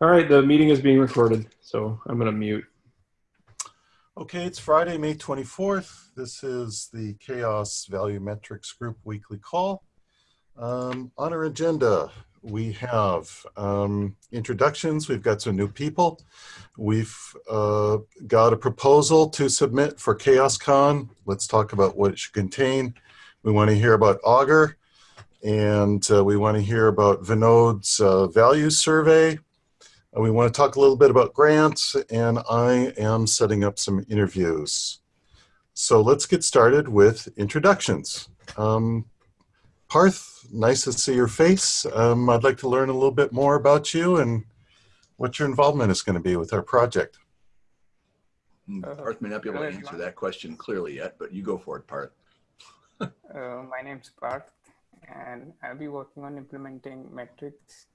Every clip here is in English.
All right, the meeting is being recorded, so I'm going to mute. Okay, it's Friday, May 24th. This is the CHAOSS Value Metrics Group weekly call. Um, on our agenda, we have um, introductions. We've got some new people. We've uh, got a proposal to submit for CHAOSScon. Let's talk about what it should contain. We want to hear about Augur, and uh, we want to hear about Vinod's uh, values survey. Uh, we want to talk a little bit about grants, and I am setting up some interviews. So let's get started with introductions. Um, Parth, nice to see your face. Um, I'd like to learn a little bit more about you and what your involvement is going to be with our project. Uh, Parth may not be able to answer that question clearly yet, but you go for it, Parth. uh, my name's Parth, and I'll be working on implementing metrics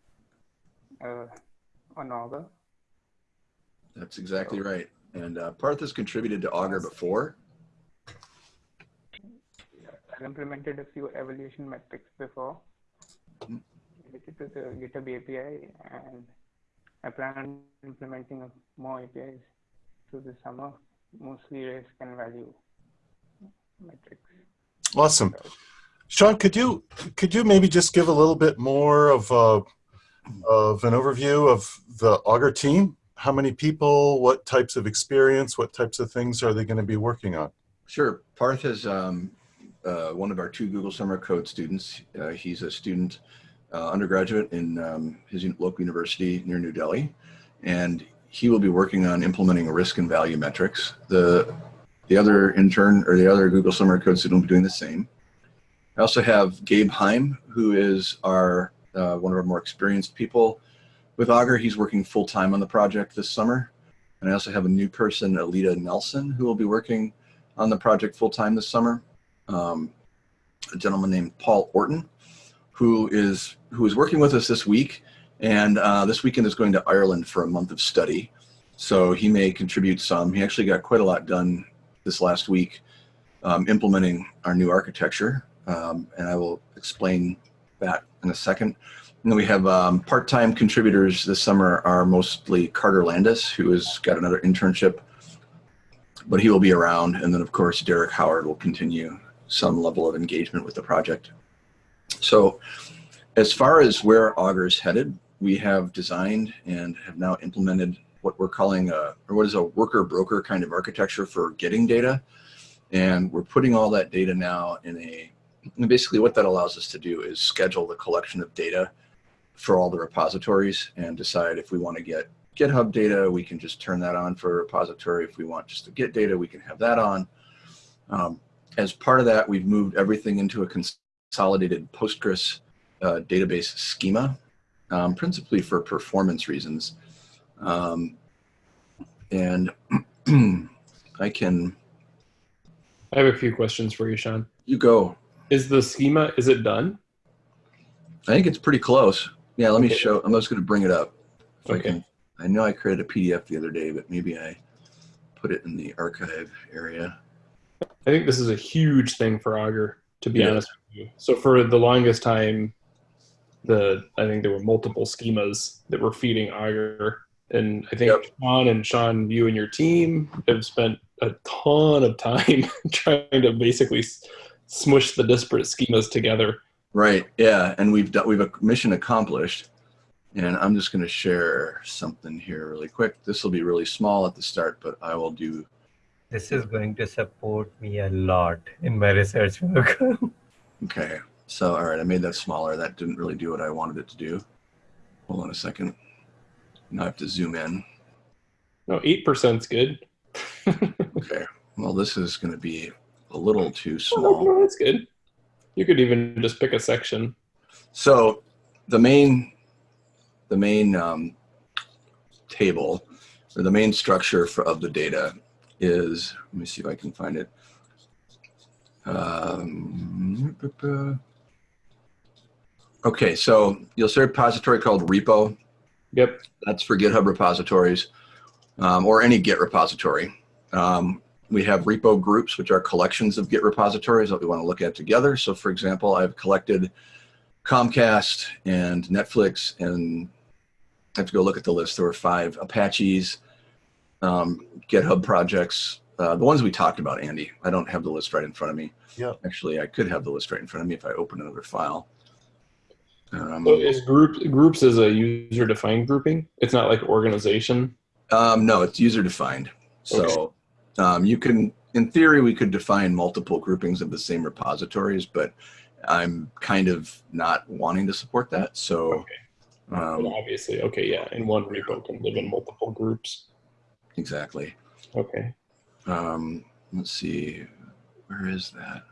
uh, on Augur. That's exactly right. And uh, Parth has contributed to Augur before. I've implemented a few evaluation metrics before related to the GitHub API, and I plan on implementing more APIs through the summer, mostly risk and value metrics. Awesome. Sean, could you could you maybe just give a little bit more of uh, of an overview of the Augur team? How many people? What types of experience? What types of things are they going to be working on? Sure. Parth is um, uh, one of our two Google Summer Code students. Uh, he's a student uh, undergraduate in um, his local university near New Delhi, and he will be working on implementing risk and value metrics. The the other intern or the other Google Summer Code student will be doing the same. I also have Gabe Heim, who is our uh, one of our more experienced people with Augur. He's working full time on the project this summer. And I also have a new person, Alita Nelson, who will be working on the project full time this summer. Um, a gentleman named Paul Orton, who is who is working with us this week, and uh, this weekend is going to Ireland for a month of study. So he may contribute some. He actually got quite a lot done this last week um, implementing our new architecture, um, and I will explain that in a second. And then we have um, part-time contributors this summer are mostly Carter Landis, who has got another internship, but he will be around. And then of course, Derek Howard will continue some level of engagement with the project. So as far as where Augur is headed, we have designed and have now implemented what we're calling a, or what is a worker broker kind of architecture for getting data. And we're putting all that data now in a and basically what that allows us to do is schedule the collection of data for all the repositories and decide if we want to get GitHub data, we can just turn that on for a repository. If we want just to get data, we can have that on. Um, as part of that, we've moved everything into a consolidated Postgres uh, database schema, um, principally for performance reasons. Um, and I can... I have a few questions for you, Sean. You go. Is the schema, is it done? I think it's pretty close. Yeah, let me Okay. show, I'm just gonna bring it up. If I Okay. can- I know I created a PDF the other day, but maybe I put it in the archive area. I think this is a huge thing for Augur, to be Yeah. honest with you. So for the longest time, the I think there were multiple schemas that were feeding Augur. And I think Yep. Sean and Sean, you and your team have spent a ton of time trying to basically s- smush the disparate schemas together. Right, yeah, and we've done, we've a mission accomplished. And I'm just gonna share something here really quick. This will be really small at the start, but I will do, This is going to support me a lot in my research work. okay. So, all right, I made that smaller. That didn't really do what I wanted it to do. Hold on a second. Now I have to zoom in. No, eight percent's good. Okay, well, this is gonna be a little too Oh, small. no, that's good. You could even just pick a section. So the main, the main um, table or the main structure for, of the data is, let me see if I can find it. Um, okay, so you'll see a repository called repo. Yep. That's for GitHub repositories um, or any Git repository. Um, we have repo groups, which are collections of Git repositories that we want to look at together. So for example, I've collected Comcast and Netflix and I have to go look at the list. There were five Apaches, um, GitHub projects, uh, the ones we talked about, Andy. I don't have the list right in front of me. Yeah. Actually, I could have the list right in front of me if I open another file. Um, So is group groups is a user defined grouping? It's not like organization. Um, no, it's user defined. So um, you can, in theory, we could define multiple groupings of the same repositories, but I'm kind of not wanting to support that. So But um, obviously, okay, yeah, and one repo can live in multiple groups. exactly. Okay. Um, let's see, where is that?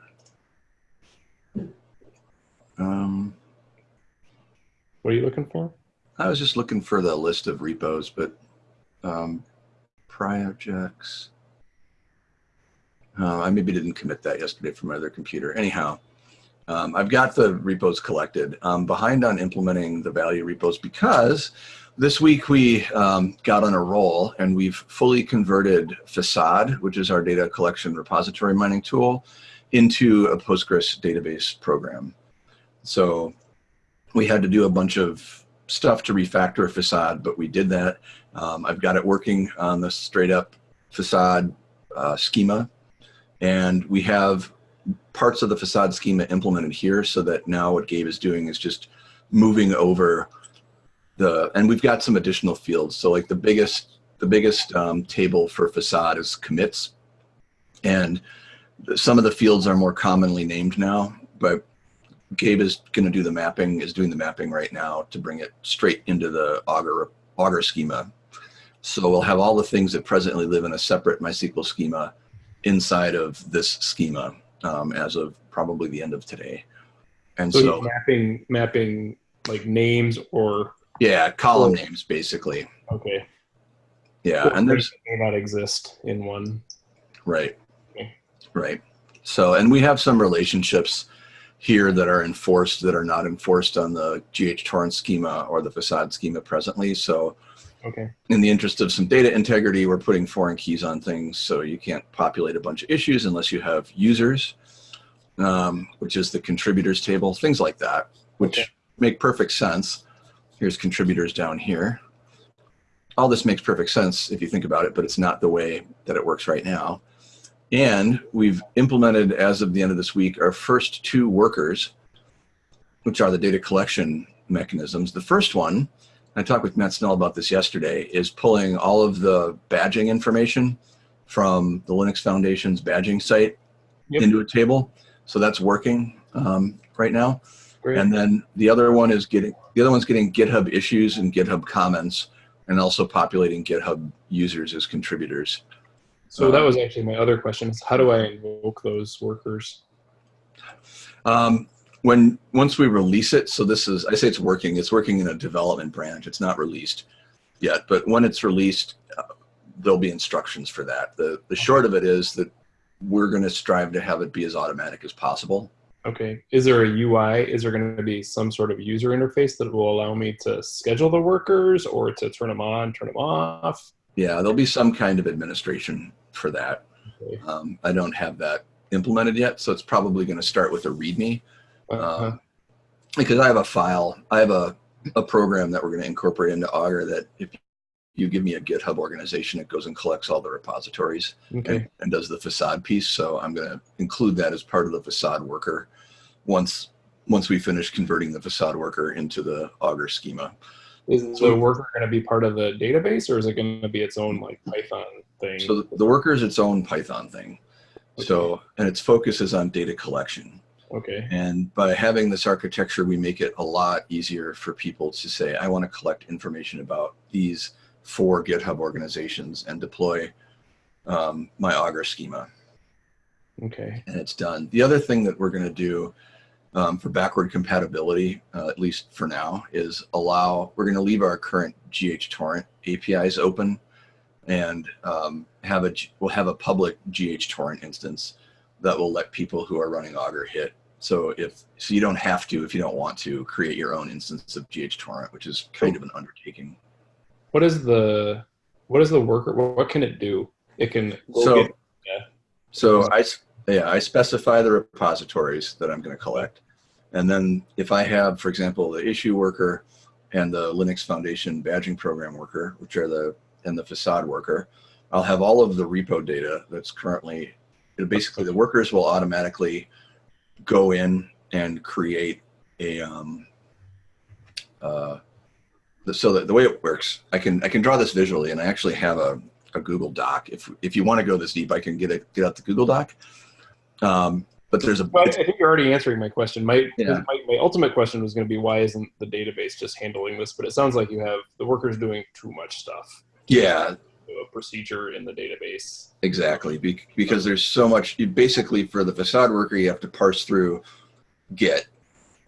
Um, What are you looking for? I was just looking for the list of repos, but um, projects. Uh, I maybe didn't commit that yesterday from my other computer. Anyhow, um, I've got the repos collected. I'm behind on implementing the value repos because this week we um, got on a roll and we've fully converted Facade, which is our data collection repository mining tool, into a Postgres database program. So we had to do a bunch of stuff to refactor Facade, but we did that. Um, I've got it working on the straight up Facade uh, schema. And we have parts of the Facade schema implemented here so that now what Gabe is doing is just moving over the, and we've got some additional fields. So like the biggest, the biggest um, table for Facade is commits. And some of the fields are more commonly named now, but Gabe is going to do the mapping, is doing the mapping right now to bring it straight into the Augur, Augur schema. So we'll have all the things that presently live in a separate MySQL schema inside of this schema um, as of probably the end of today. And So, so, mapping mapping like names or yeah, column Cool. names basically. okay. Yeah, and there's may not exist in one. Right. Okay. Right. So, and we have some relationships here that are enforced that are not enforced on the GHTorrent schema or the facade schema presently. So, Okay. in the interest of some data integrity, we're putting foreign keys on things. So you can't populate a bunch of issues unless you have users, um, which is the contributors table, things like that, which Okay. make perfect sense. Here's contributors down here. All this makes perfect sense if you think about it, but it's not the way that it works right now. And we've implemented, as of the end of this week, our first two workers, which are the data collection mechanisms. The first one, I talked with Matt Snell about this yesterday, is pulling all of the badging information from the Linux Foundation's badging site Yep. into a table. So that's working um, right now. Great. And then the other one is getting the other one's getting GitHub issues and GitHub comments, and also populating GitHub users as contributors. so that was actually my other question: is how do I invoke those workers? Um, when once we release it, so this is I say it's working. It's working in a development branch. It's not released yet, but when it's released, uh, there'll be instructions for that. The the short of it is that we're going to strive to have it be as automatic as possible. Okay. Is there a UI? Is there going to be some sort of user interface that will allow me to schedule the workers or to turn them on, turn them off? Yeah, there'll be some kind of administration for that. Okay. Um, I don't have that implemented yet, so it's probably going to start with a README. Uh-huh. um, because I have a file, I have a, a program that we're going to incorporate into Augur that if you give me a GitHub organization, it goes and collects all the repositories okay. and, and does the facade piece. So I'm going to include that as part of the facade worker once once we finish converting the facade worker into the Augur schema. Is the worker going to be part of the database, or is it going to be its own like Python thing? So the, the worker is its own Python thing. So, and its focus is on data collection. Okay. And by having this architecture, we make it a lot easier for people to say, I want to collect information about these four GitHub organizations and deploy um, my Augur schema. Okay. And it's done. The other thing that we're going to do um, for backward compatibility, uh, at least for now, is allow, we're going to leave our current GHTorrent APIs open and um, have a, we'll have a public GHTorrent instance that will let people who are running Augur hit. So if, so you don't have to, if you don't want to, create your own instance of GHTorrent, which is kind of an undertaking. What is the what is the worker? What can it do? It can So, get- so I yeah, I specify the repositories that I'm going to collect. And then if I have, for example, the issue worker and the Linux Foundation badging program worker, which are the and the facade worker. I'll have all of the repo data that's currently basically the workers will automatically go in and create a um, uh, the, so the, the way it works, I can I can draw this visually, and I actually have a, a Google Doc. If if you want to go this deep, I can get it get out the Google Doc. Um, but there's a Well, I think you're already answering my question. My, Yeah. my my ultimate question was going to be why isn't the database just handling this? But it sounds like you have the workers doing too much stuff. yeah A procedure in the database. Exactly, Be- because there's so much. You basically, for the facade worker, you have to parse through Git,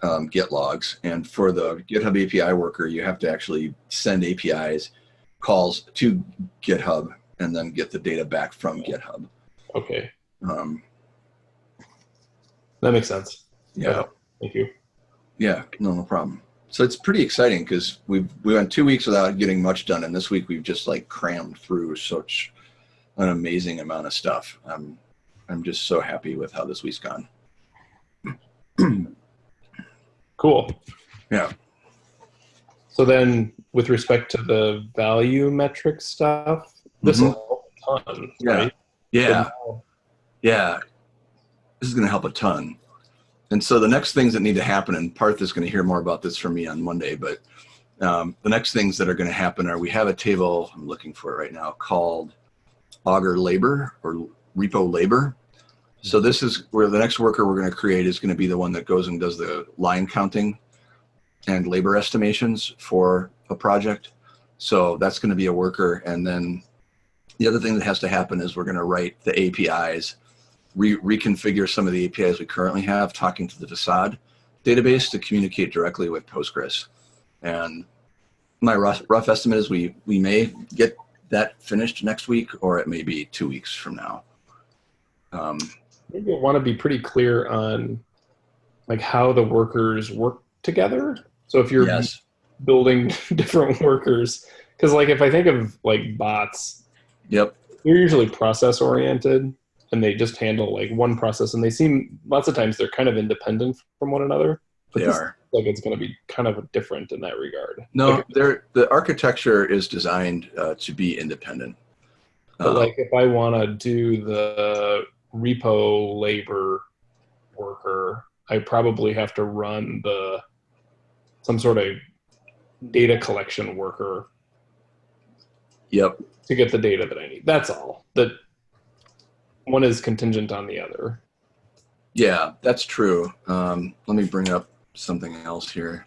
um, Git logs, and for the GitHub API worker, you have to actually send APIs calls to GitHub and then get the data back from GitHub. Okay, Um, that makes sense. yeah, Thank you. yeah, no, no problem. So it's pretty exciting because we've we went two weeks without getting much done, and this week we've just like crammed through such an amazing amount of stuff. I'm I'm just so happy with how this week's gone. Cool. Yeah. So then, with respect to the value metric stuff, this mm-hmm. help a ton. Yeah. right? Yeah, now- yeah. This is going to help a ton. And so the next things that need to happen, and Parth is going to hear more about this from me on Monday, but um, the next things that are going to happen are we have a table, I'm looking for it right now, called Augur Labor or Repo Labor. So this is where the next worker we're going to create is going to be the one that goes and does the line counting and labor estimations for a project. So that's going to be a worker. And then the other thing that has to happen is we're going to write the APIs, re- reconfigure some of the APIs we currently have, talking to the facade database to communicate directly with Postgres. And my rough, rough estimate is we we may get that finished next week, or it may be two weeks from now. Um, Maybe I want to be pretty clear on like how the workers work together. So if you're yes. building different workers, because like if I think of like bots, Yep. they're usually process oriented and they just handle like one process and they seem lots of times they're kind of independent from one another. But They are. like it's going to be kind of different in that regard. No, Like, they're, the architecture is designed uh, to be independent. but Uh, like if I want to do the repo labor worker, I probably have to run the some sort of data collection worker yep. to get the data that I need. That's all. That one is contingent on the other. Yeah, that's true. Um, let me bring up something else here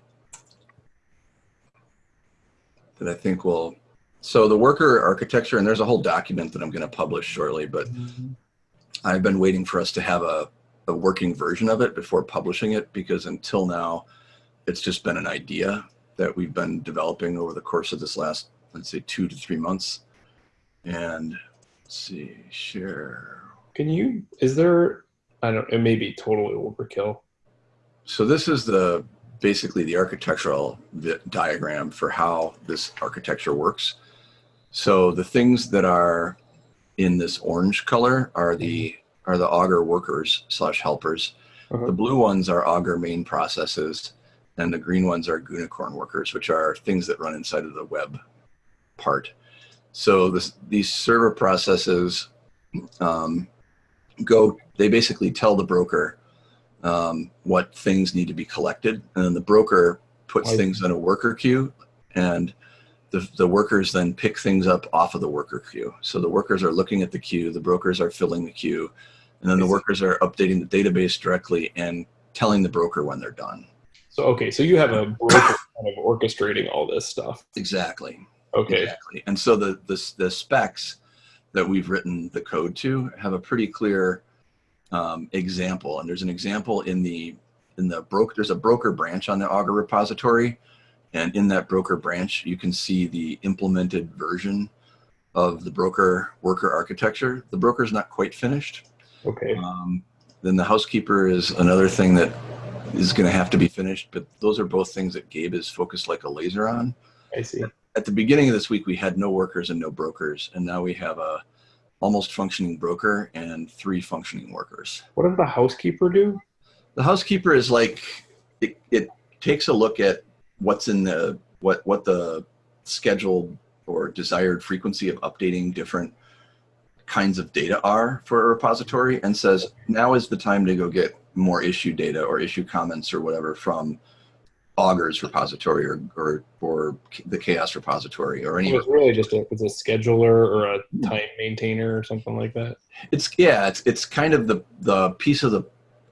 that I think will. So the worker architecture, and there's a whole document that I'm going to publish shortly, but I've been waiting for us to have a, a working version of it before publishing it because until now, it's just been an idea that we've been developing over the course of this last, let's say, two to three months. And let's see, share. Can you? Is there? I don't. It may be totally overkill. So this is the basically the architectural diagram for how this architecture works. So the things that are in this orange color are the are the Augur workers slash helpers. Uh-huh. The blue ones are Augur main processes, and the green ones are Gunicorn workers, which are things that run inside of the web part. So this, these server processes um, go. They basically tell the broker um, what things need to be collected, and then the broker puts Right. things in a worker queue, and the, the workers then pick things up off of the worker queue. So the workers are looking at the queue, the brokers are filling the queue, and then the workers are updating the database directly and telling the broker when they're done. So okay, so you have a broker kind of orchestrating all this stuff. Exactly. Okay. Exactly. And so the, the the specs that we've written the code to have a pretty clear um, example. And there's an example in the in the broker. There's a broker branch on the Augur repository, and in that broker branch, you can see the implemented version of the broker worker architecture. The broker is not quite finished. Okay. Um, then the housekeeper is another thing that is going to have to be finished. But those are both things that Gabe is focused like a laser on I see. At the beginning of this week we had no workers and no brokers and now we have a almost functioning broker and three functioning workers What does the housekeeper do? the housekeeper is like it, it takes a look at what's in the what what the scheduled or desired frequency of updating different kinds of data are for a repository and says now is the time to go get more issue data or issue comments or whatever from Augur's repository or or, or the CHAOSS repository or any It was really just a, it's a scheduler or a hmm. time maintainer or something like that. it's yeah it's it's kind of the the piece of the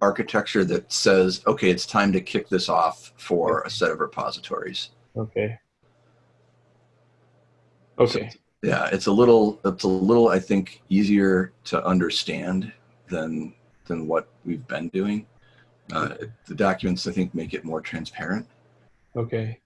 architecture that says okay it's time to kick this off for a set of repositories Okay. Okay. yeah it's a little it's a little i think easier to understand than than what we've been doing uh, the documents i think make it more transparent Okay.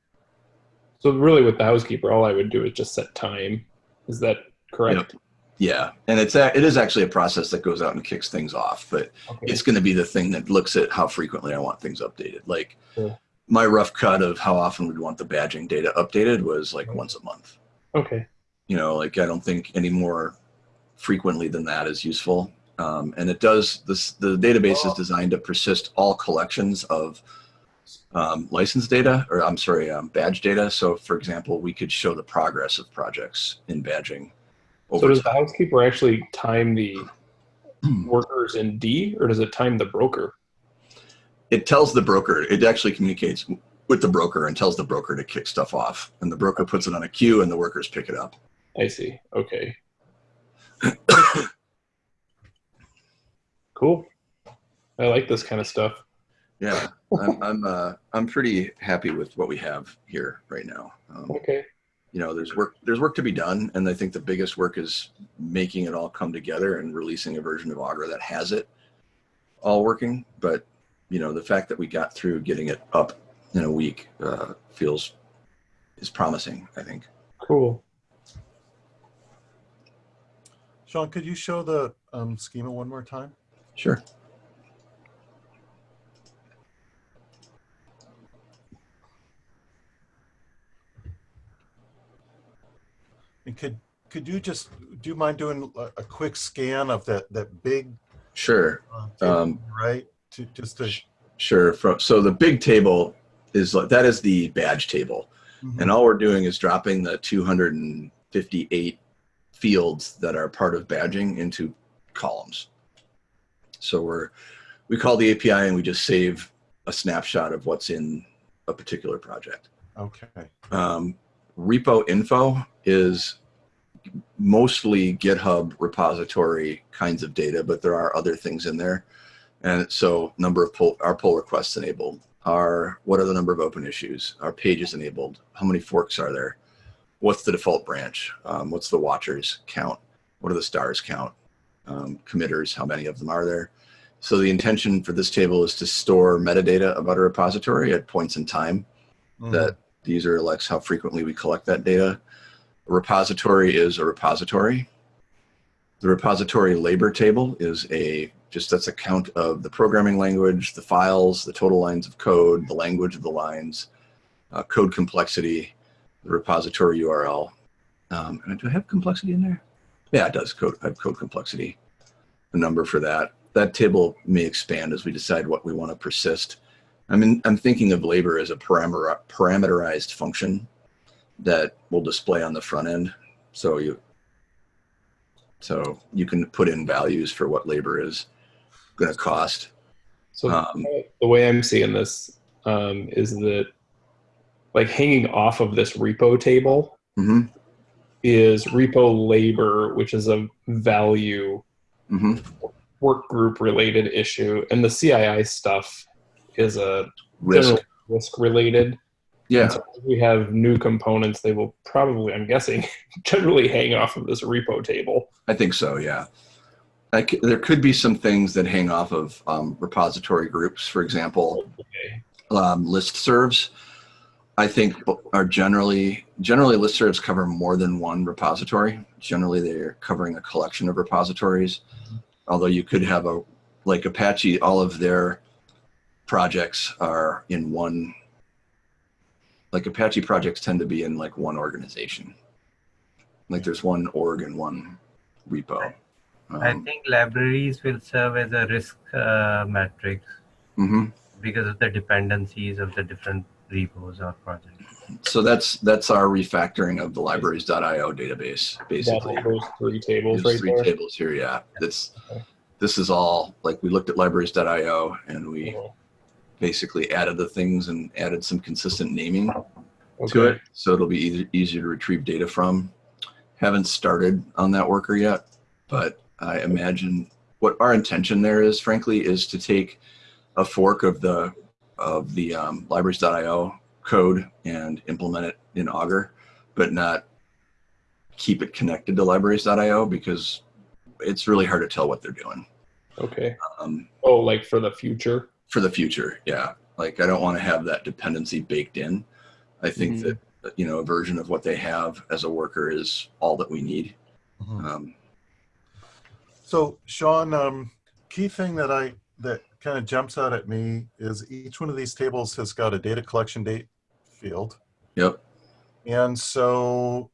So really with the housekeeper, all I would do is just set time. Is that correct? yeah and it's a, it is actually a process that goes out and kicks things off but Okay. it's going to be the thing that looks at how frequently i want things updated like Sure. my rough cut of how often we'd want the badging data updated was like Right. once a month okay. you know like i don't think any more frequently than that is useful um, and it does this the database is designed to persist all collections of um, license data or i'm sorry um, badge data so for example we could show the progress of projects in badging So does the housekeeper actually time the workers in D or does it time the broker? it tells the broker it actually communicates with the broker and tells the broker to kick stuff off and the broker puts it on a queue and the workers pick it up I see. Okay. cool. I like this kind of stuff. yeah i'm i'm uh i'm pretty happy with what we have here right now um, Okay. you know there's work there's work to be done and i think the biggest work is making it all come together and releasing a version of augur that has it all working but you know the fact that we got through getting it up in a week uh, feels is promising i think Cool. Sean, could you show the um, schema one more time? Sure And could could you just do you mind doing a, quick scan of that that big sure uh, table, Um, right? To just to sure from so the big table is like that is the badge table Mhm. and all we're doing is dropping the 258 fields that are part of badging into columns. So we're we call the API and we just save a snapshot of what's in a particular project. okay. Um, repo info is mostly GitHub repository kinds of data, but there are other things in there. And so number of pull, our pull requests enabled are what are the number of open issues? Are pages enabled? How many forks are there? What's the default branch? Um, what's the watchers count? What are the stars count? Um, committers, how many of them are there? So the intention for this table is to store metadata about a repository at points in time Mhm. that the user elects how frequently we collect that data. A repository is a repository. The repository labor table is a just that's a count of the programming language, the files, the total lines of code, the language of the lines, uh, code complexity, the repository URL. Um, and do I have complexity in there? Yeah, it does. Code, have code complexity, a number for that. That table may expand as we decide what we want to persist. I mean, I'm thinking of labor as a parameter, parameterized function that will display on the front end. So you, so you can put in values for what labor is going to cost. So Um, the way I'm seeing this um, is that like hanging off of this repo table hmm is repo labor, which is a value hmm work group related issue, and the CII stuff is a Risk. risk related. Yeah. So if we have new components, they will probably, I'm guessing, generally hang off of this repo table. I think so. Yeah. I c there could be some things that hang off of um, repository groups. For example, Okay. um, listservs. I think are generally generally listservs cover more than one repository. Generally, they're covering a collection of repositories. Although you could have a like Apache, all of their projects are in one. Like Apache projects tend to be in like one organization. Like there's one org and one repo. I Um, think libraries will serve as a risk uh, matrix mhm. because of the dependencies of the different repos or projects. So that's that's our refactoring of the libraries.io database, basically. Those three tables These right three there. tables here, yeah. That's Okay. this is all like we looked at libraries.io and we Mhm. basically added the things and added some consistent naming to it, so it'll be easy, easier to retrieve data from. Haven't started on that worker yet, but I imagine what our intention there is, frankly, is to take a fork of the of the um, libraries.io code and implement it in Augur, but not keep it connected to libraries.io because it's really hard to tell what they're doing. Okay. Um, Oh, like for the future. for the future. Yeah. Like I don't want to have that dependency baked in. I think Mhm. that, you know, a version of what they have as a worker is all that we need. Mhm. Um, So Sean, um, key thing that I, that kind of jumps out at me is each one of these tables has got a data collection date field. yep. And so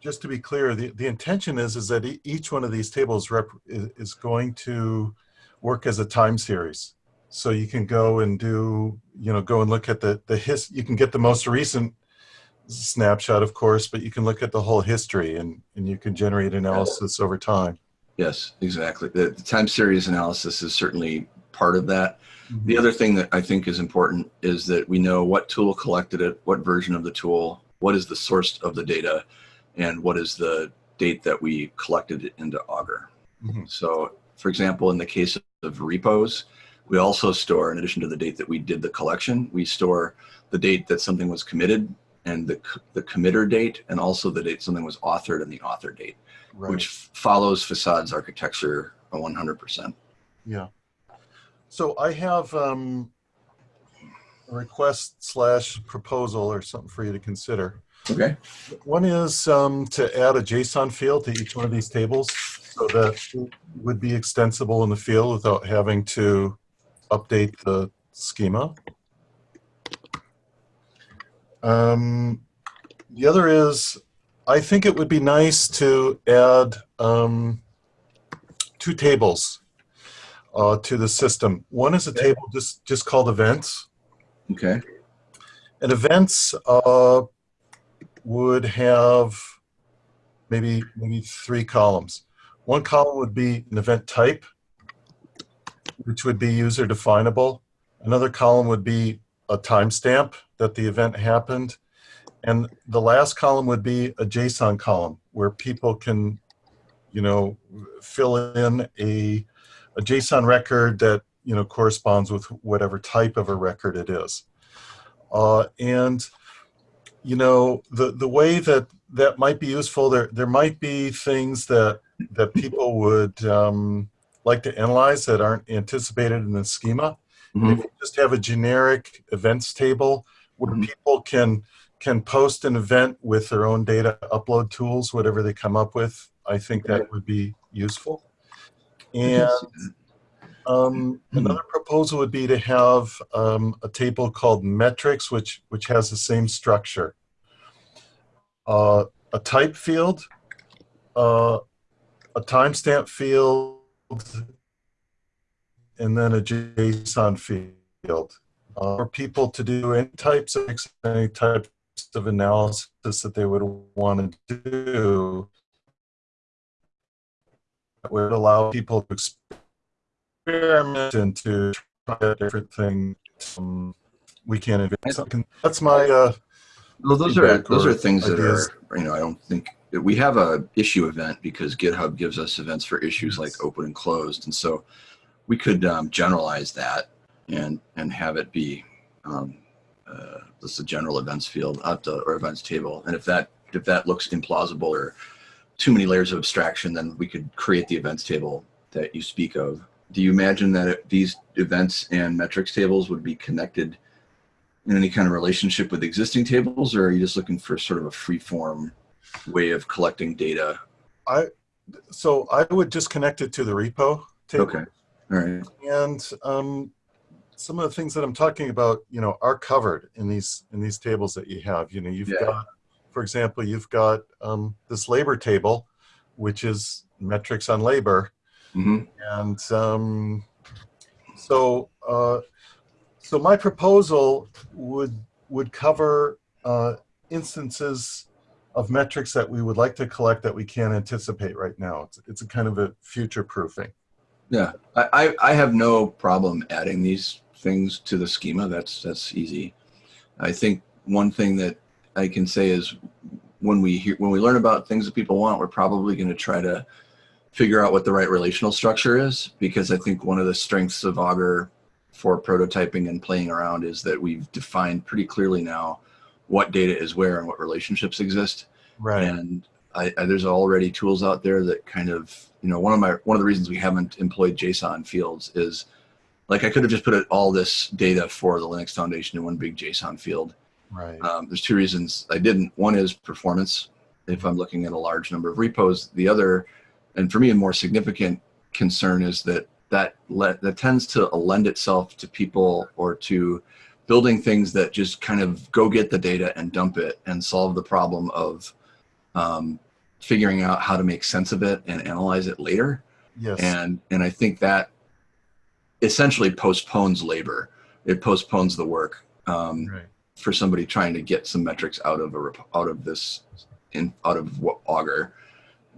just to be clear, the, the intention is, is that e- each one of these tables rep, is, is going to work as a time series. So you can go and do, you know, go and look at the, the his, you can get the most recent snapshot, of course, but you can look at the whole history and, and you can generate analysis over time. Yes, exactly. The, the time series analysis is certainly part of that. The other thing that I think is important is that we know what tool collected it, what version of the tool, what is the source of the data, and what is the date that we collected it into Augur. Mhm. So, for example, in the case of repos, we also store, in addition to the date that we did the collection, we store the date that something was committed and the, the committer date, and also the date something was authored and the author date, Right. which follows Facade's architecture 100%. Yeah. So I have um, a request slash proposal or something for you to consider. Okay. One is um, to add a JSON field to each one of these tables so that it would be extensible in the field without having to update the schema. Um, the other is, I think it would be nice to add um, two tables uh, to the system. One is a table just, just called events. Okay. And events uh, would have maybe maybe three columns. One column would be an event type, which would be user definable. Another column would be a timestamp that the event happened. And the last column would be a JSON column where people can, you know, fill in a, a JSON record that, you know, corresponds with whatever type of a record it is. Uh, and you know the the way that that might be useful there there might be things that that people would um, like to analyze that aren't anticipated in the schema Mhm. if you just have a generic events table where Mhm. people can can post an event with their own data upload tools whatever they come up with i think that would be useful and um, another proposal would be to have um, a table called metrics, which which has the same structure. Uh, a type field, uh, a timestamp field, and then a JSON field uh, for people to do any types of any types of analysis that they would want to do. Would allow people to experiment and to try different things. Um, we can't invent something. That's my uh, Well, those are those are things that ideas. are you know I don't think we have a issue event because GitHub gives us events for issues like open and closed, and so we could um, generalize that and and have it be um, uh, just a general events field up to, or events table. And if that if that looks implausible or too many layers of abstraction, then we could create the events table that you speak of. Do you imagine that it, these events and metrics tables would be connected in any kind of relationship with existing tables, or are you just looking for sort of a free form way of collecting data? I so I would just connect it to the repo table. Okay. All right. And um, some of the things that I'm talking about, you know, are covered in these in these tables that you have. You know, you've Yeah. got, for example, you've got um, this labor table, which is metrics on labor, hmm and um, so uh, so my proposal would would cover uh, instances of metrics that we would like to collect that we can't anticipate right now. It's, it's a kind of a future proofing. Yeah, I, I, I have no problem adding these things to the schema. That's that's easy. I think one thing that I can say is when we hear when we learn about things that people want, we're probably going to try to figure out what the right relational structure is because I think one of the strengths of Augur for prototyping and playing around is that we've defined pretty clearly now what data is where and what relationships exist. Right. And I, I, there's already tools out there that kind of, you know, one of my one of the reasons we haven't employed JSON fields is like I could have just put all this data for the Linux Foundation in one big JSON field. Right. Um, there's two reasons I didn't. One is performance. If I'm looking at a large number of repos, the other, and for me, a more significant concern is that that let, that tends to lend itself to people or to building things that just kind of go get the data and dump it and solve the problem of um, figuring out how to make sense of it and analyze it later. Yes. And and I think that essentially postpones labor. It postpones the work um, right. For somebody trying to get some metrics out of a out of this in out of what Augur,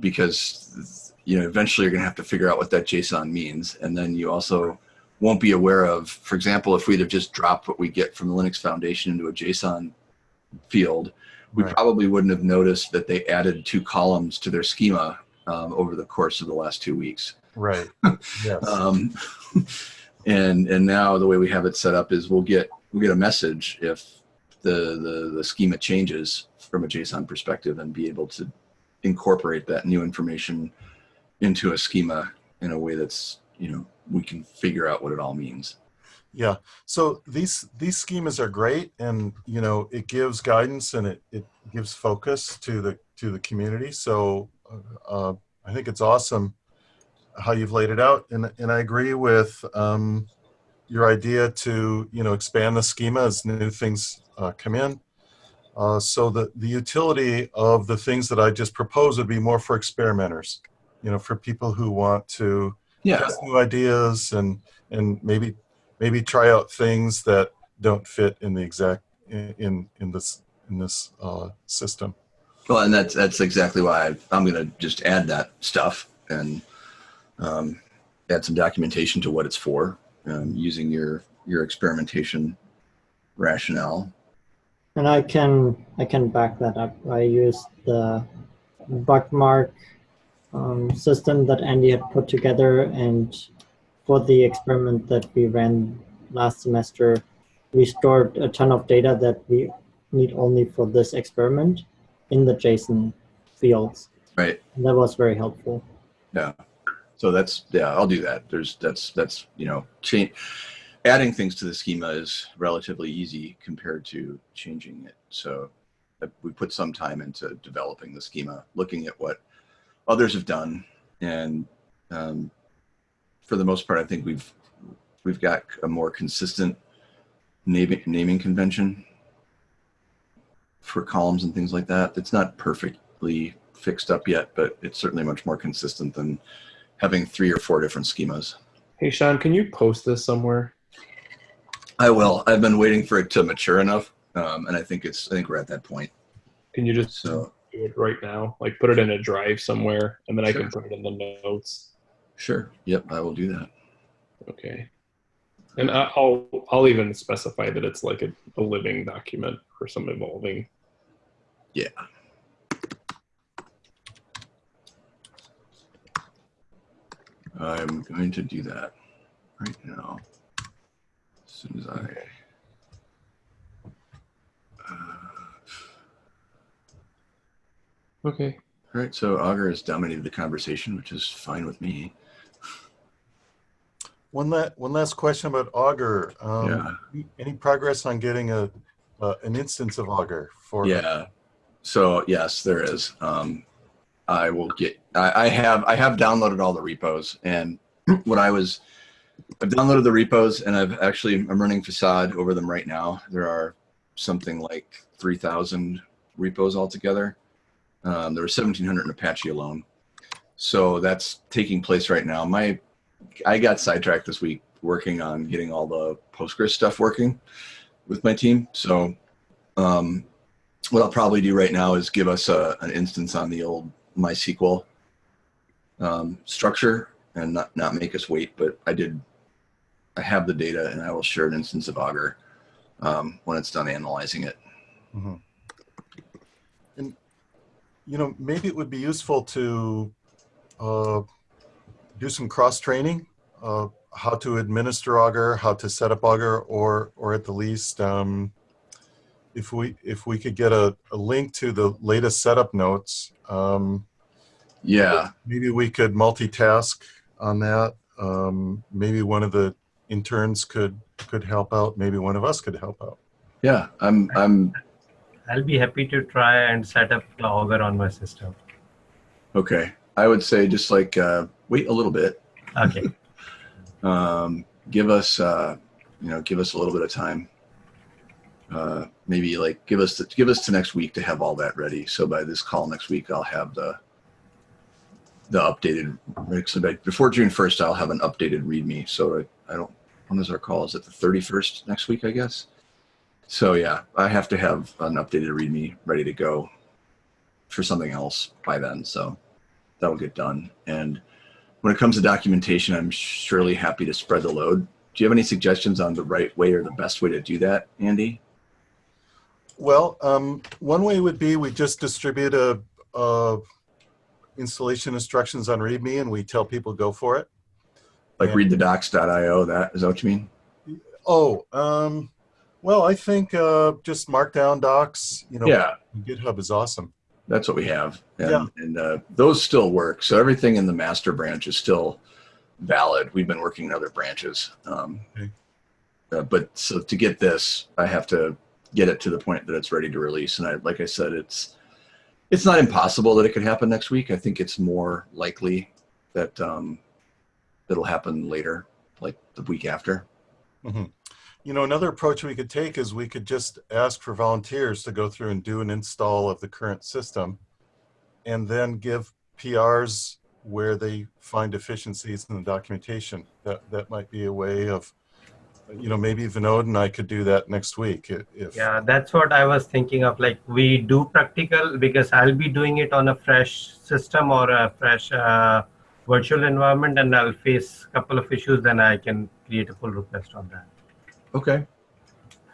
because you know eventually you're going to have to figure out what that JSON means, and then you also won't be aware of, for example, if we'd have just dropped what we get from the Linux Foundation into a JSON field, we Right. probably wouldn't have noticed that they added two columns to their schema um, over the course of the last two weeks. Right. Yes. Um, and and now the way we have it set up is we'll get we'll get a message if the the, the schema changes from a JSON perspective and be able to incorporate that new information into a schema in a way that's you know we can figure out what it all means. Yeah. So these these schemas are great, and you know it gives guidance and it it gives focus to the to the community. So uh, I think it's awesome how you've laid it out, and and I agree with um, your idea to you know expand the schema as new things uh, come in. Uh, so the the utility of the things that I just proposed would be more for experimenters, you know, for people who want to Yeah, test new ideas and and maybe maybe try out things that don't fit in the exact in in, in this in this uh, system. well, and that's that's exactly why I, I'm going to just add that stuff and um, add some documentation to what it's for, um, using your your experimentation rationale. And I can I can back that up. I used the bookmark um, system that Andy had put together, and for the experiment that we ran last semester, we stored a ton of data that we need only for this experiment in the JSON fields. Right. And that was very helpful. Yeah. So that's yeah, I'll do that. There's that's that's you know change adding things to the schema is relatively easy compared to changing it. So uh, we put some time into developing the schema, looking at what others have done, and um, for the most part, I think we've we've got a more consistent naming naming convention for columns and things like that. It's not perfectly fixed up yet, but it's certainly much more consistent than having three or four different schemas. Hey, Sean, can you post this somewhere? I will. I've been waiting for it to mature enough, um, and I think it's. I think we're at that point. Can you just So do it right now? Like put it in a drive somewhere, and then I can put it in the notes. sure. Yep, I will do that. Okay. And I'll I'll even specify that it's like a, a living document or some evolving. Yeah. I'm going to do that right now. As soon as I. Uh, Okay. all right, so Augur has dominated the conversation, which is fine with me. One la- one last question about Augur. Um, Yeah. any- Any progress on getting a uh, an instance of Augur for? Yeah. So yes, there is. Um, I will get. I, I have. I have downloaded all the repos, and what I was, I've downloaded the repos, and I've actually I'm running Facade over them right now. There are something like three thousand repos altogether. Um, there were seventeen hundred in Apache alone, so that's taking place right now. My, I got sidetracked this week working on getting all the Postgres stuff working with my team. So um, what I'll probably do right now is give us a, an instance on the old MySQL um, structure and not, not make us wait, but I did, I have the data and I will share an instance of Augur um, when it's done analyzing it. Mhm. And, you know, maybe it would be useful to uh, do some cross-training, uh, how to administer Augur, how to set up Augur, or, or at the least, um, if we, if we could get a, a link to the latest setup notes, um, Yeah, maybe we could multitask on that. Um, maybe one of the interns could, could help out. Maybe one of us could help out. yeah, I'm, I'm, I'll be happy to try and set up the Augur on my system. okay. I would say just like, uh, wait a little bit. Okay. um, give us uh, you know give us a little bit of time uh, maybe like give us give us to next week to have all that ready so by this call next week i'll have the the updated before june 1st i'll have an updated readme so I, I don't when is our call is it the 31st next week i guess so yeah i have to have an updated readme ready to go for something else by then so that'll get done and when it comes to documentation, I'm surely happy to spread the load. Do you have any suggestions on the right way or the best way to do that, Andy? Well, um, one way would be we just distribute a, a installation instructions on README and we tell people go for it. Like Yeah. readthedocs.io, that is that what you mean? Oh, um, well, I think uh, just Markdown docs, you know, Yeah, GitHub is awesome. that's what we have. And, Yeah. and uh, those still work. So everything in the master branch is still valid. We've been working in other branches. Um, Okay. uh, but so to get this, I have to get it to the point that it's ready to release. And I, like I said, it's it's not impossible that it could happen next week. I think it's more likely that um, it'll happen later, like the week after. Mhm. You know, another approach we could take is we could just ask for volunteers to go through and do an install of the current system and then give PRs where they find deficiencies in the documentation. That, that might be a way of, you know, maybe Vinod and I could do that next week if, Yeah, that's what I was thinking of. Like we do practical because I'll be doing it on a fresh system or a fresh uh, virtual environment, and I'll face a couple of issues. Then I can create a pull request on that. Okay.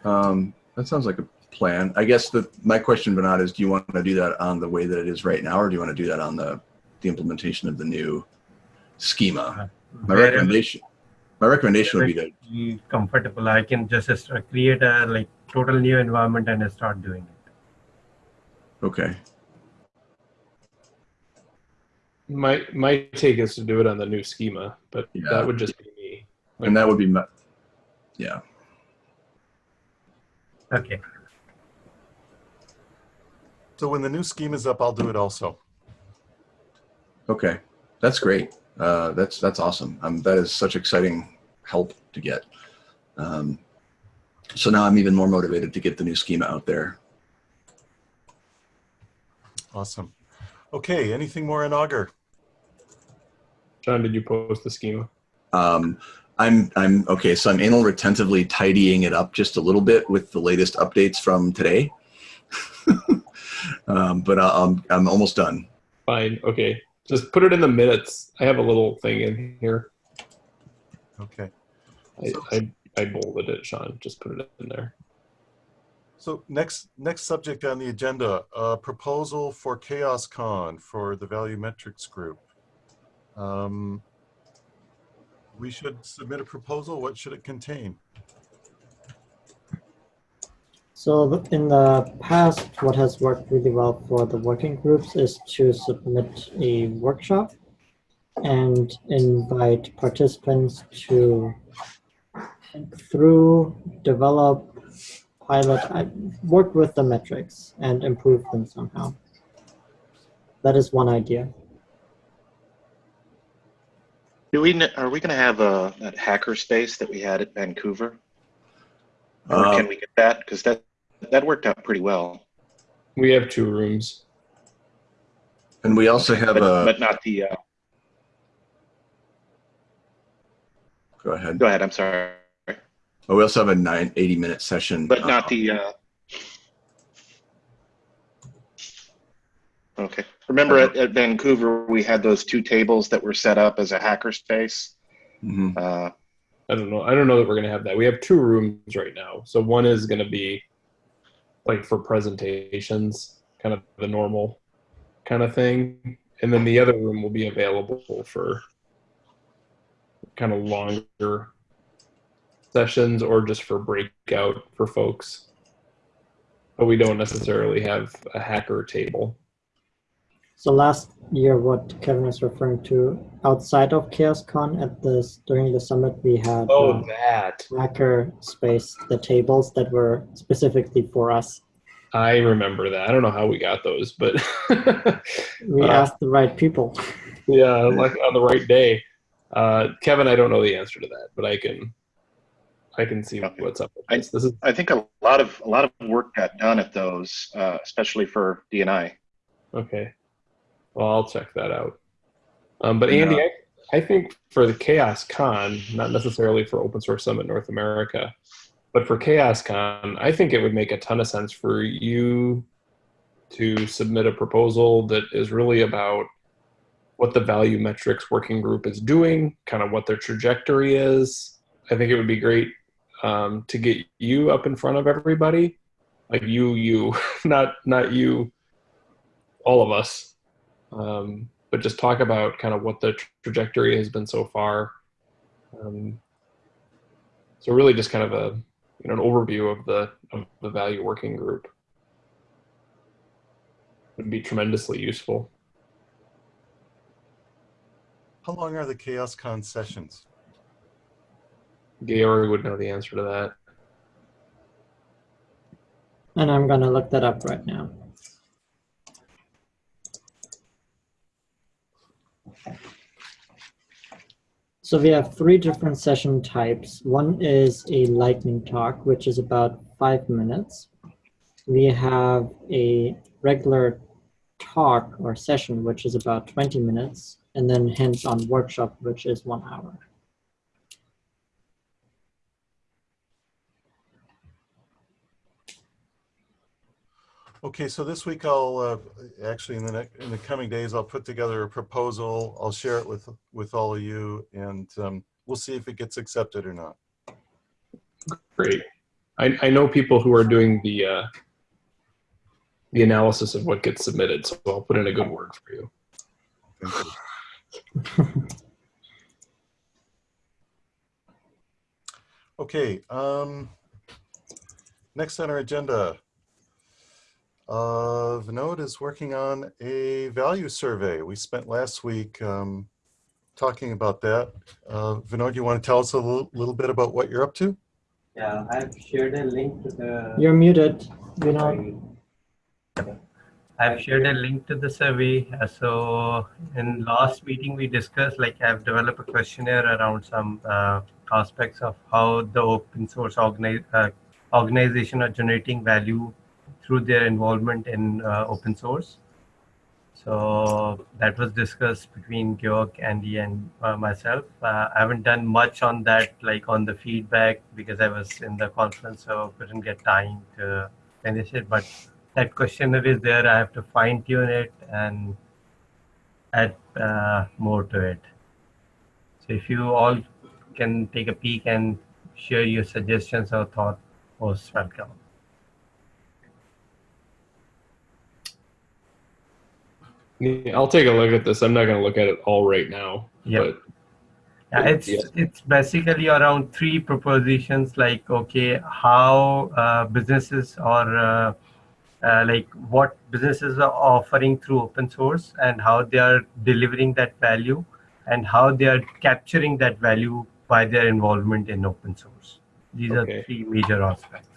Um, that sounds like a plan. I guess the my question, Vinod, is do you want to do that on the way that it is right now, or do you want to do that on the the implementation of the new schema? My recommendation my recommendation would be to you comfortable, I can just uh, create a like total new environment and start doing it. okay. My my take is to do it on the new schema, but Yeah. that would just be me. And that would be my, yeah. Okay. so when the new scheme is up, I'll do it also. Okay. That's great. Uh, that's that's awesome. Um, that is such exciting help to get. Um, so now I'm even more motivated to get the new schema out there. Awesome. Okay, anything more in Augur? John, did you post the schema? Um, I'm I'm okay. So I'm anal retentively tidying it up just a little bit with the latest updates from today. um, but I- I'm I'm almost done. Fine. Okay. Just put it in the minutes. I have a little thing in here. Okay. I, I, I bolded it, Sean. Just put it in there. So next next subject on the agenda, a proposal for CHAOSScon for the Value Metrics Group. Um, we should submit a proposal. What should it contain? So in the past, what has worked really well for the working groups is to submit a workshop and invite participants to think through, develop, pilot, I- work with the metrics and improve them somehow. That is one idea. Do we, are we going to have a, that hacker space that we had at Vancouver? Or Uh, can we get that? Because that, that worked out pretty well. We have two rooms. and we also have But, a. but not the, uh, Go ahead. go ahead, I'm sorry. Oh, we also have a nine 80 minute session. But uh, not the, uh, Okay. Remember at, at Vancouver, we had those two tables that were set up as a hackerspace. Mhm. Uh, I don't know. I don't know that we're gonna have that. We have two rooms right now. So one is gonna be like for presentations, kind of the normal kind of thing, and then the other room will be available for kind of longer sessions or just for breakout for folks. But we don't necessarily have a hacker table. So last year, what Kevin is referring to, outside of CHAOSScon at this during the summit, we had Oh, uh, that. hacker space, the tables that were specifically for us. I remember that. I don't know how we got those, but We Uh, asked the right people. Yeah, like on the right day. Uh, Kevin, I don't know the answer to that, but I can, I can see Okay. what's up with I- this. This is I think a lot of a lot of work got done at those, uh, especially for DNI. okay. Well, I'll check that out. Um, but Andy, I, I think for the CHAOSScon, not necessarily for Open Source Summit North America, but for CHAOSScon, I think it would make a ton of sense for you to submit a proposal that is really about what the value metrics working group is doing, kind of what their trajectory is. I think it would be great um, to get you up in front of everybody, like you, you, not not you, all of us, um, but just talk about kind of what the tra- trajectory has been so far. Um, so really, just kind of a you know an overview of the of the value working group would be tremendously useful. How long are the CHAOSScon sessions? Georg would know the answer to that. And I'm gonna look that up right now. So we have three different session types. One is a lightning talk, which is about five minutes. We have a regular talk or session, which is about 20 minutes, and then hands-on workshop, which is one hour. Okay, so this week I'll, uh, actually in the next, in the coming days, I'll put together a proposal. I'll share it with, with all of you and um, we'll see if it gets accepted or not. Great. I, I know people who are doing the uh, the analysis of what gets submitted, so I'll put in a good word for you. Thank you. Okay, um, next on our agenda. Uh, Vinod is working on a value survey. We spent last week, um, talking about that. Uh, Vinod, you want to tell us a little, little bit about what you're up to? Yeah, I've shared a link to the. You're muted, you know. I've shared a link to the survey. Uh, So in last meeting, we discussed, like I've developed a questionnaire around some uh, aspects of how the open source organi- uh, organization are generating value through their involvement in uh, open source. So that was discussed between Georg, Andy, and uh, myself. Uh, I haven't done much on that, like on the feedback, because I was in the conference, so couldn't get time to finish it. But that questionnaire is there. I have to fine tune it and add uh, more to it. So if you all can take a peek and share your suggestions or thought, most welcome. Yeah, I'll take a look at this. I'm not going to look at it all right now. But Yeah, it's Yeah. it's basically around three propositions like okay how uh, businesses or uh, uh, like what businesses are offering through open source and how they are delivering that value and how they are capturing that value by their involvement in open source. These Okay. are three major aspects.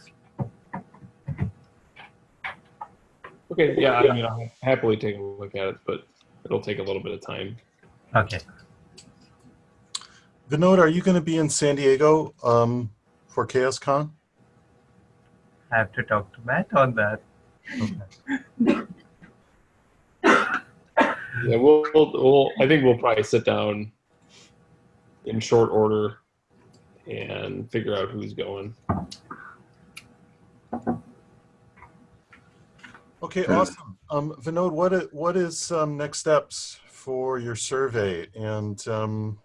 Okay, yeah, I mean, I'll happily take a look at it, but it'll take a little bit of time. Okay. Vinod, are you going to be in San Diego um, for CHAOSScon? I have to talk to Matt on that. Yeah, we'll, we'll, we'll I think we'll probably sit down in short order and figure out who's going. Okay, Yeah. awesome. Um, Vinod, what i- what is um, next steps for your survey, and um,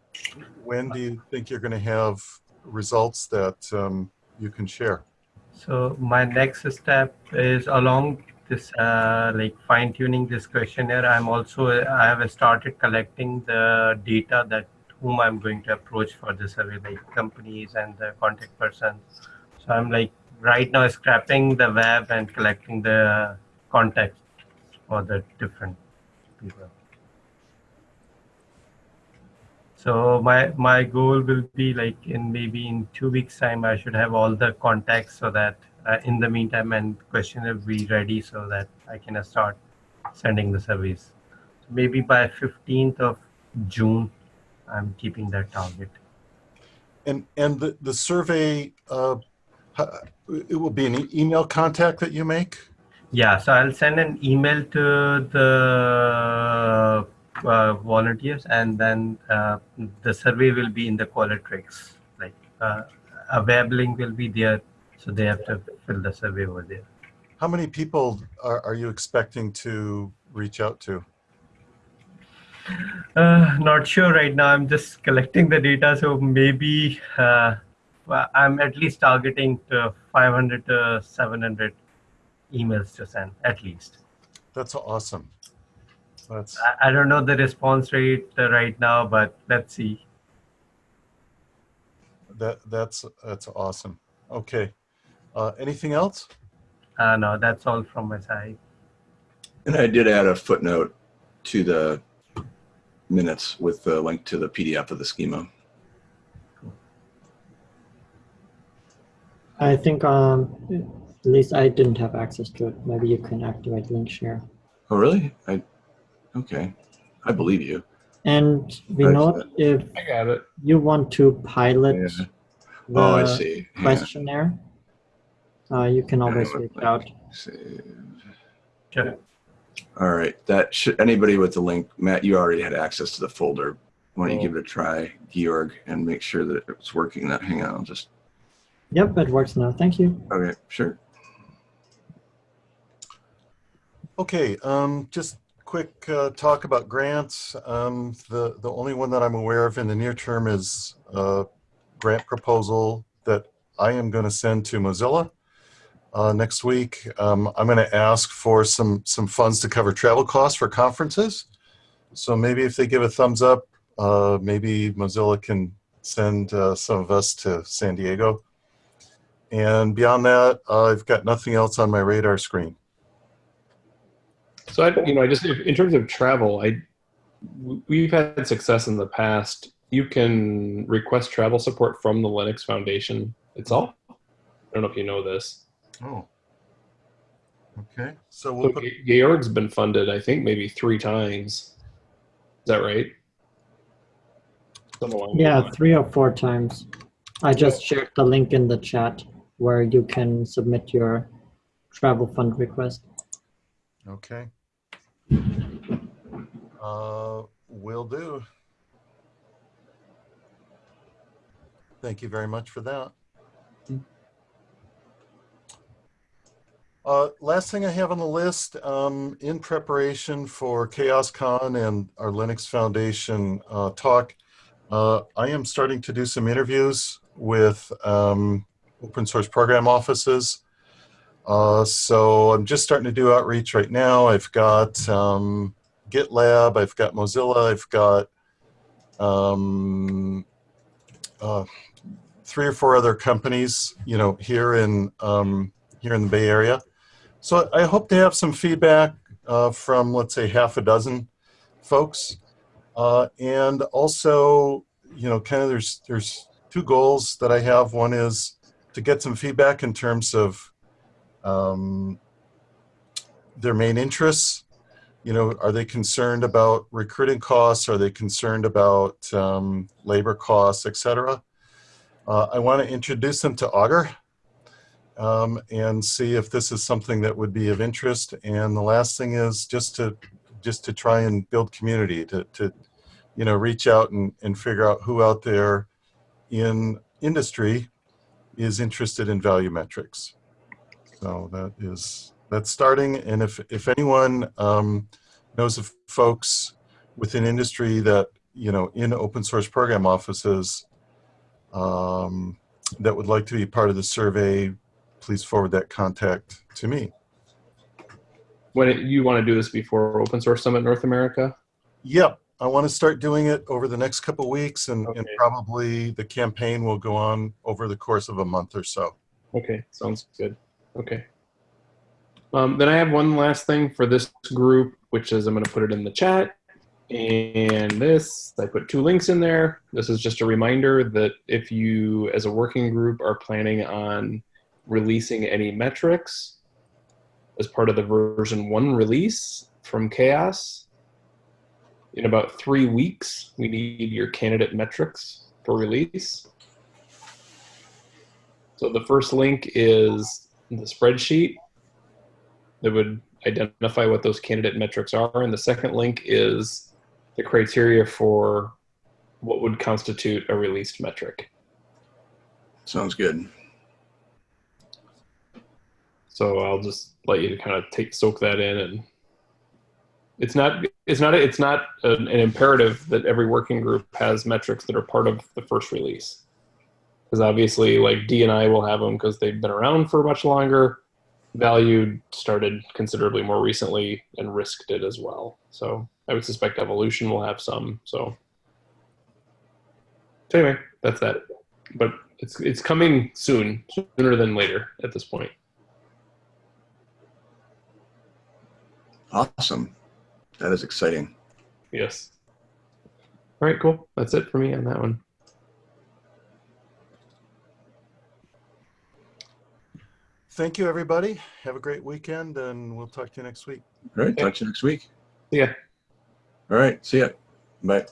when do you think you're going to have results that um, you can share? So my next step is along this, uh, like fine tuning this questionnaire. I'm also, I have started collecting the data that whom I'm going to approach for the survey, like companies and the contact persons. So I'm like right now scrapping the web and collecting the context for the different people. So my my goal will be like in maybe in two weeks time I should have all the contacts so that uh, in the meantime and questionnaire be ready so that I can start sending the surveys. Maybe by 15th of June, I'm keeping that target. And and the the survey, uh, it will be an email contact that you make. Yeah, so I'll send an email to the uh, volunteers and then uh, the survey will be in the Qualtrics. Like uh, a web link will be there, so they have to fill the survey over there. How many people are, are you expecting to reach out to? Uh, not sure right now. I'm just collecting the data, so maybe uh, I'm at least targeting to 500 to 700 emails to send at least. That's awesome. That's I, I don't know the response rate uh, right now, but let's see. that that's that's awesome. Okay. Uh, anything else? Uh, no, that's all from my side. And I did add a footnote to the minutes with the link to the PDF of the schema. I think um, at least I didn't have access to it. Maybe you can activate link share. Oh, really? I, okay. I believe you. And we know if I got it. you want to pilot Yeah. the Oh, I see. Yeah. questionnaire, uh, you can always reach like- out. Save. Sure. All right. That should anybody with the link, Matt, you already had access to the folder. Why don't you give it a try, Georg, and make sure that it's working? That hang on, I'll just Yep, it works now. Thank you. okay, sure. Okay, um, just quick uh, talk about grants. Um, the the only one that I'm aware of in the near term is a grant proposal that I am going to send to Mozilla uh, next week. Um, I'm going to ask for some some funds to cover travel costs for conferences. So maybe if they give a thumbs up, uh, maybe Mozilla can send uh, some of us to San Diego. And beyond that, I've got nothing else on my radar screen. So I, you know, I just in terms of travel, I we've had success in the past. You can request travel support from the Linux Foundation itself. I don't know if you know this. Oh. Okay. So So we'll put, Georg's been funded, I think, maybe three times. Is that right? Along Yeah, three or four times. I just shared the link in the chat where you can submit your travel fund request. okay. Uh, will do. Thank you very much for that. Uh, last thing I have on the list, um, in preparation for CHAOSScon and our Linux Foundation uh, talk, uh, I am starting to do some interviews with um, open source program offices. Uh, so I'm just starting to do outreach right now. I've got um, GitLab, I've got Mozilla, I've got um, uh, three or four other companies, you know, here in um, here in the Bay Area. So I hope to have some feedback uh, from, let's say, half a dozen folks, uh, and also, you know, kind of there's there's two goals that I have. One is to get some feedback in terms of um, their main interests. You know, are they concerned about recruiting costs? Are they concerned about um, labor costs, et cetera? Uh, I want to introduce them to Augur um, and see if this is something that would be of interest. And the last thing is just to just to try and build community, to, to you know, reach out and, and figure out who out there in industry is interested in value metrics. So that is that's starting. And if, if anyone um, knows of folks within industry that, you know, in open source program offices um, that would like to be part of the survey, please forward that contact to me. When it, you want to do this before Open Source Summit North America? Yep, I want to start doing it over the next couple weeks, and, and probably the campaign will go on over the course of a month or so. Okay, sounds good. Okay. Um, then I have one last thing for this group, which is I'm going to put it in the chat. And this, I put two links in there. This is just a reminder that if you, as a working group, are planning on releasing any metrics as part of the version one release from CHAOSS, in about three weeks, we need your candidate metrics for release. So the first link is the spreadsheet that would identify what those candidate metrics are. And the second link is the criteria for what would constitute a released metric. Sounds good. So I'll just let you kind of take soak that in and it's not it's not it's not an, an imperative that every working group has metrics that are part of the first release because obviously like D and I will have them because they've been around for much longer. Value started considerably more recently and risked it as well. So I would suspect evolution will have some. So so anyway, that's that. But it's it's coming soon, sooner than later at this point. Awesome. That is exciting. Yes. All right, cool. That's it for me on that one. Thank you, everybody. Have a great weekend, and we'll talk to you next week. All right. Talk to you next week. Yeah. All right. See ya. Bye.